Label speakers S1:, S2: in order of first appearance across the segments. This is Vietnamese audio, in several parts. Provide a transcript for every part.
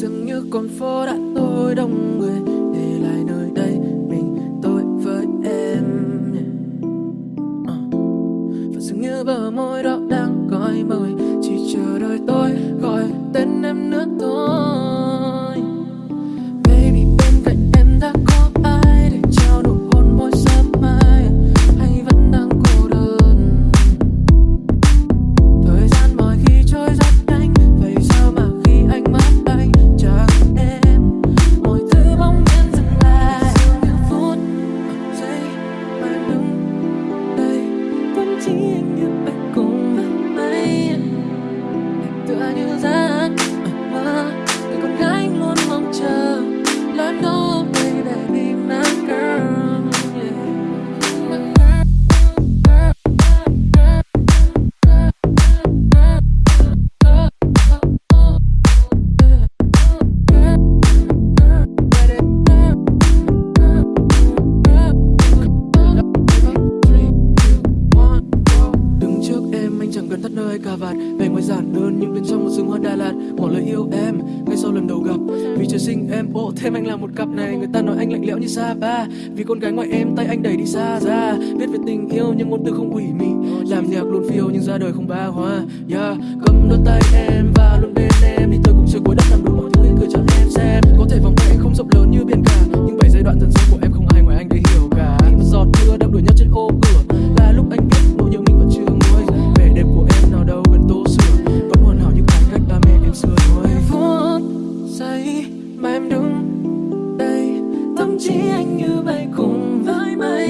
S1: dường như con phố đã tối đông người. Để lại nơi đây, mình, tôi với em. Ờ. Và dường như bờ môi đó beauty in your gần thắt nơi cà vạt. Về ngoài giản đơn nhưng bên trong một rừng hoa Đà Lạt. Bỏ lời yêu em, ngay sau lần đầu gặp. Vì trời sinh em, ô, thêm anh là một cặp này. Người ta nói anh lạnh lẽo như xa ba. Vì con gái ngoài em, tay anh đẩy đi xa ra. Biết về tình yêu, nhưng ngôn từ không ủy mị. Làm nhạc luôn phiêu, nhưng ra đời không ba hoa. Yeah, cầm đôi tay em. chỉ anh như bay cùng với mây.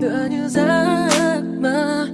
S1: Tựa như giấc mơ.